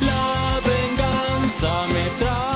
la venganza me trae.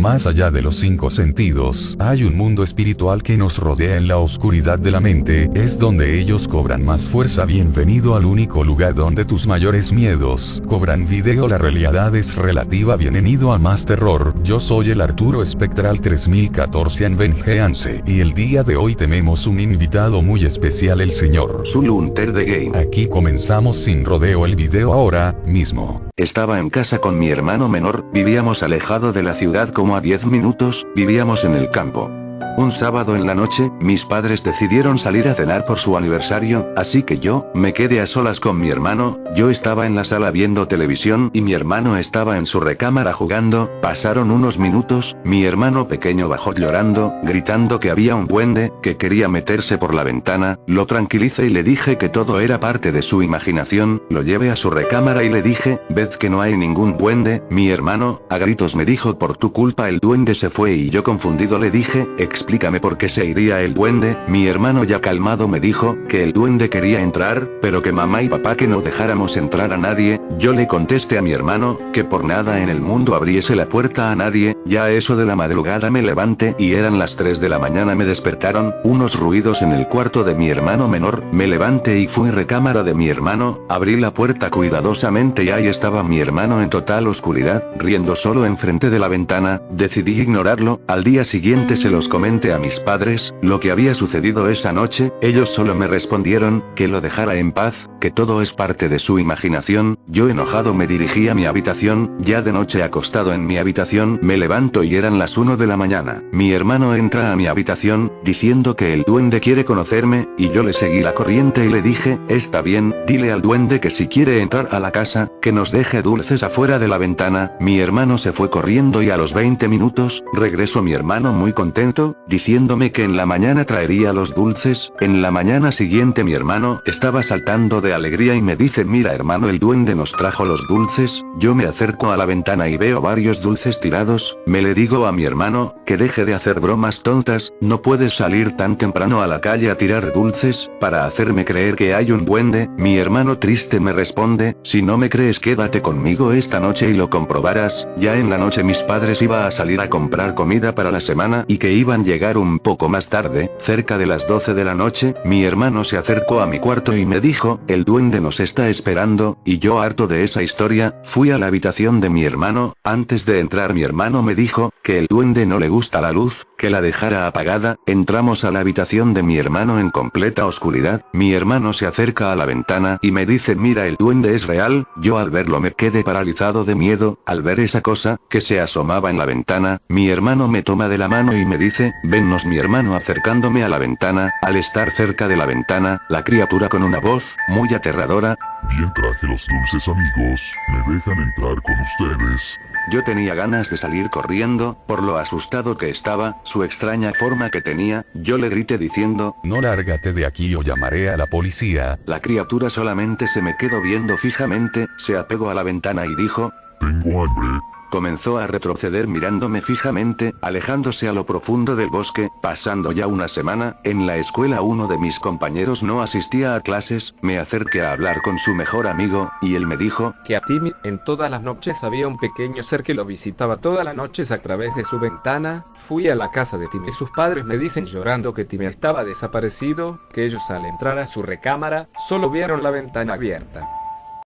Más allá de los cinco sentidos, hay un mundo espiritual que nos rodea en la oscuridad de la mente, es donde ellos cobran más fuerza. Bienvenido al único lugar donde tus mayores miedos cobran video. La realidad es relativa. Bienvenido a más terror. Yo soy el Arturo Espectral 3014 en Vengeance, y el día de hoy tenemos un invitado muy especial, el señor Zulunter de Game. Aquí comenzamos sin rodeo el video ahora mismo. Estaba en casa con mi hermano menor, vivíamos alejado de la ciudad como a 10 minutos, vivíamos en el campo. Un sábado en la noche, mis padres decidieron salir a cenar por su aniversario, así que yo, me quedé a solas con mi hermano, yo estaba en la sala viendo televisión y mi hermano estaba en su recámara jugando, pasaron unos minutos, mi hermano pequeño bajó llorando, gritando que había un duende, que quería meterse por la ventana, lo tranquilicé y le dije que todo era parte de su imaginación, lo llevé a su recámara y le dije, ved que no hay ningún duende, mi hermano, a gritos me dijo por tu culpa el duende se fue y yo confundido le dije, explícame por qué se iría el duende, mi hermano ya calmado me dijo, que el duende quería entrar, pero que mamá y papá que no dejáramos entrar a nadie, yo le contesté a mi hermano, que por nada en el mundo abriese la puerta a nadie, ya eso de la madrugada me levanté y eran las 3 de la mañana. Me despertaron, unos ruidos en el cuarto de mi hermano menor, me levanté y fui recámara de mi hermano, abrí la puerta cuidadosamente y ahí estaba mi hermano en total oscuridad, riendo solo enfrente de la ventana, decidí ignorarlo, al día siguiente se los a mis padres, lo que había sucedido esa noche, ellos solo me respondieron, que lo dejara en paz, que todo es parte de su imaginación, yo enojado me dirigí a mi habitación, ya de noche acostado en mi habitación, me levanto y eran las 1 de la mañana, mi hermano entra a mi habitación, diciendo que el duende quiere conocerme, y yo le seguí la corriente y le dije, está bien, dile al duende que si quiere entrar a la casa, que nos deje dulces afuera de la ventana, mi hermano se fue corriendo y a los 20 minutos, regresó mi hermano muy contento, diciéndome que en la mañana traería los dulces, en la mañana siguiente mi hermano estaba saltando de alegría y me dice mira hermano el duende nos trajo los dulces, yo me acerco a la ventana y veo varios dulces tirados, me le digo a mi hermano, que deje de hacer bromas tontas, no puedes salir tan temprano a la calle a tirar dulces, para hacerme creer que hay un duende, mi hermano triste me responde, si no me crees quédate conmigo esta noche y lo comprobarás, ya en la noche mis padres iba a salir a comprar comida para la semana y que iban llegar un poco más tarde, cerca de las 12 de la noche, mi hermano se acercó a mi cuarto y me dijo, el duende nos está esperando, y yo harto de esa historia, fui a la habitación de mi hermano, antes de entrar mi hermano me dijo, que el duende no le gusta la luz, que la dejara apagada, entramos a la habitación de mi hermano en completa oscuridad, mi hermano se acerca a la ventana y me dice mira el duende es real, yo al verlo me quedé paralizado de miedo, al ver esa cosa, que se asomaba en la ventana, mi hermano me toma de la mano y me dice, vennos mi hermano acercándome a la ventana, al estar cerca de la ventana, la criatura con una voz, muy aterradora, Bien traje los dulces amigos, ¿me dejan entrar con ustedes? Yo tenía ganas de salir corriendo, por lo asustado que estaba, su extraña forma que tenía, yo le grité diciendo, No lárgate de aquí o llamaré a la policía. la criatura solamente se me quedó viendo fijamente, se apegó a la ventana y dijo, Tengo hambre. Comenzó a retroceder mirándome fijamente, alejándose a lo profundo del bosque, pasando ya una semana, en la escuela uno de mis compañeros no asistía a clases, me acerqué a hablar con su mejor amigo, y él me dijo, que a Timmy en todas las noches había un pequeño ser que lo visitaba todas las noches a través de su ventana. Fui a la casa de Timmy. Sus padres me dicen llorando que Timmy estaba desaparecido, que ellos al entrar a su recámara, solo vieron la ventana abierta.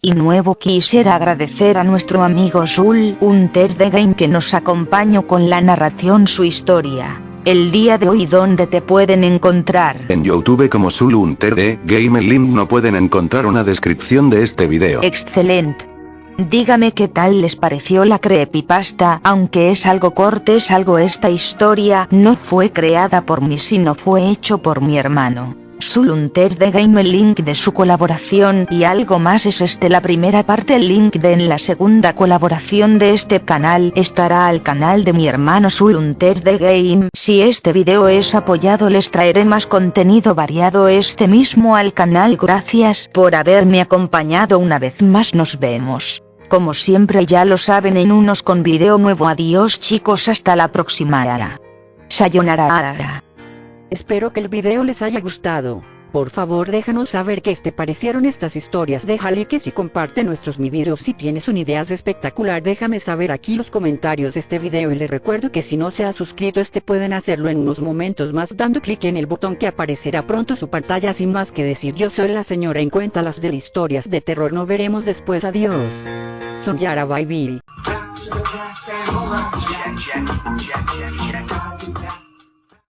Y nuevo quisiera agradecer a nuestro amigo Zul Hunter de Game que nos acompañó con la narración su historia. El día de hoy donde te pueden encontrar. en YouTube como Zulunter de Game el link no pueden encontrar una descripción de este video. Excelente. Dígame qué tal les pareció la creepypasta, aunque es algo corte es algo esta historia no fue creada por mí sino fue hecho por mi hermano. Zulunter de Game el link de su colaboración y algo más es este la primera parte el link de en la segunda colaboración de este canal estará al canal de mi hermano Zulunter de Game si este video es apoyado les traeré más contenido variado este mismo al canal gracias por haberme acompañado una vez más nos vemos. Como siempre ya lo saben en unos con video nuevo adiós chicos hasta la próxima. Sayonara. Espero que el video les haya gustado. Por favor déjanos saber qué te parecieron estas historias, deja like y comparte nuestros mi videos si tienes una idea espectacular. Déjame saber aquí los comentarios de este video y le recuerdo que si no se ha suscrito este pueden hacerlo en unos momentos más dando clic en el botón que aparecerá pronto su pantalla. Sin más que decir yo soy la señora en cuenta las de historias de terror. No veremos después. Adiós. Son Yara Bye